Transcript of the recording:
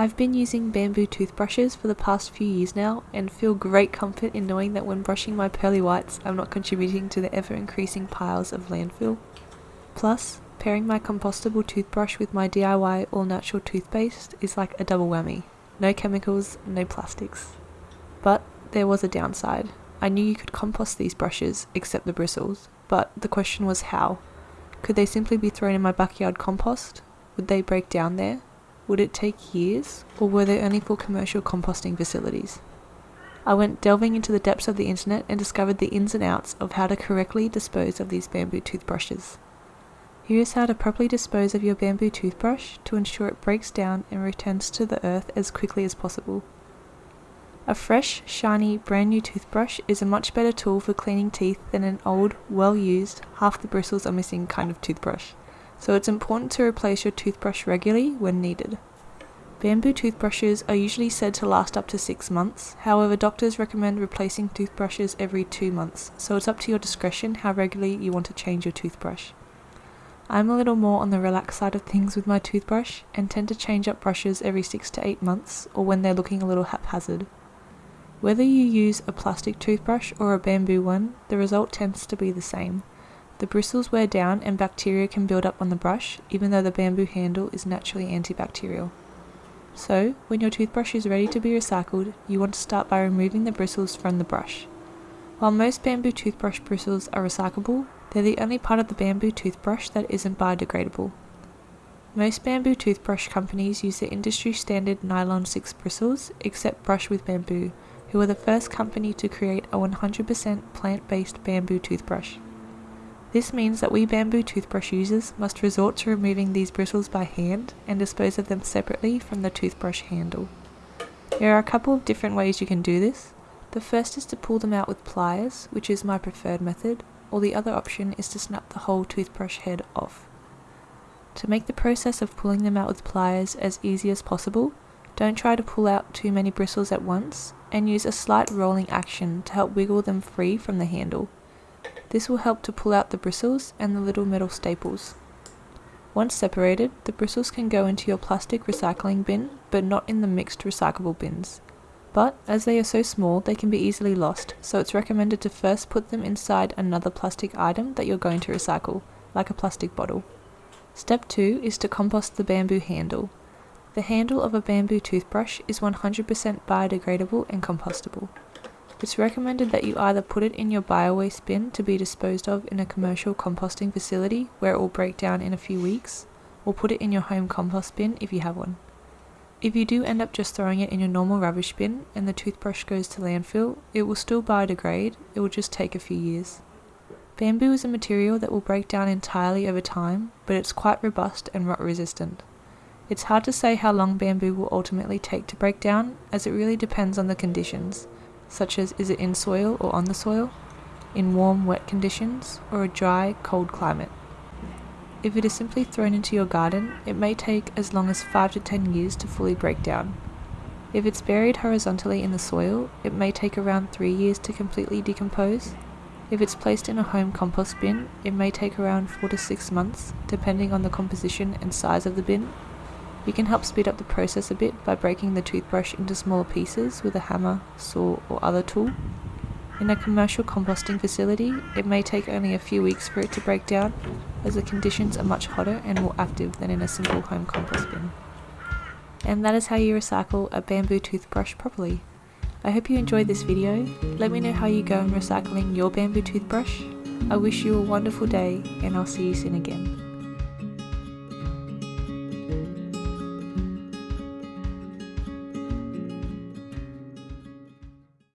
I've been using bamboo toothbrushes for the past few years now and feel great comfort in knowing that when brushing my pearly whites I'm not contributing to the ever increasing piles of landfill. Plus, pairing my compostable toothbrush with my DIY all natural toothpaste is like a double whammy. No chemicals, no plastics. But there was a downside. I knew you could compost these brushes, except the bristles, but the question was how. Could they simply be thrown in my backyard compost? Would they break down there? Would it take years, or were they only for commercial composting facilities? I went delving into the depths of the internet and discovered the ins and outs of how to correctly dispose of these bamboo toothbrushes. Here is how to properly dispose of your bamboo toothbrush to ensure it breaks down and returns to the earth as quickly as possible. A fresh, shiny, brand new toothbrush is a much better tool for cleaning teeth than an old, well used, half the bristles are missing kind of toothbrush so it's important to replace your toothbrush regularly when needed. Bamboo toothbrushes are usually said to last up to 6 months, however doctors recommend replacing toothbrushes every 2 months, so it's up to your discretion how regularly you want to change your toothbrush. I'm a little more on the relaxed side of things with my toothbrush and tend to change up brushes every 6 to 8 months or when they're looking a little haphazard. Whether you use a plastic toothbrush or a bamboo one, the result tends to be the same. The bristles wear down and bacteria can build up on the brush, even though the bamboo handle is naturally antibacterial. So, when your toothbrush is ready to be recycled, you want to start by removing the bristles from the brush. While most bamboo toothbrush bristles are recyclable, they're the only part of the bamboo toothbrush that isn't biodegradable. Most bamboo toothbrush companies use the industry standard nylon 6 bristles, except Brush with Bamboo, who are the first company to create a 100% plant based bamboo toothbrush. This means that we bamboo toothbrush users must resort to removing these bristles by hand and dispose of them separately from the toothbrush handle. There are a couple of different ways you can do this. The first is to pull them out with pliers, which is my preferred method, or the other option is to snap the whole toothbrush head off. To make the process of pulling them out with pliers as easy as possible, don't try to pull out too many bristles at once, and use a slight rolling action to help wiggle them free from the handle. This will help to pull out the bristles and the little metal staples. Once separated, the bristles can go into your plastic recycling bin, but not in the mixed recyclable bins. But, as they are so small, they can be easily lost, so it's recommended to first put them inside another plastic item that you're going to recycle, like a plastic bottle. Step 2 is to compost the bamboo handle. The handle of a bamboo toothbrush is 100% biodegradable and compostable. It's recommended that you either put it in your biowaste bin to be disposed of in a commercial composting facility where it will break down in a few weeks, or put it in your home compost bin if you have one. If you do end up just throwing it in your normal rubbish bin and the toothbrush goes to landfill, it will still biodegrade, it will just take a few years. Bamboo is a material that will break down entirely over time, but it's quite robust and rot resistant. It's hard to say how long bamboo will ultimately take to break down, as it really depends on the conditions, such as is it in soil or on the soil, in warm, wet conditions, or a dry, cold climate. If it is simply thrown into your garden, it may take as long as 5 to 10 years to fully break down. If it's buried horizontally in the soil, it may take around 3 years to completely decompose. If it's placed in a home compost bin, it may take around 4 to 6 months, depending on the composition and size of the bin you can help speed up the process a bit by breaking the toothbrush into smaller pieces with a hammer, saw or other tool. In a commercial composting facility, it may take only a few weeks for it to break down, as the conditions are much hotter and more active than in a simple home compost bin. And that is how you recycle a bamboo toothbrush properly. I hope you enjoyed this video. Let me know how you go in recycling your bamboo toothbrush. I wish you a wonderful day and I'll see you soon again.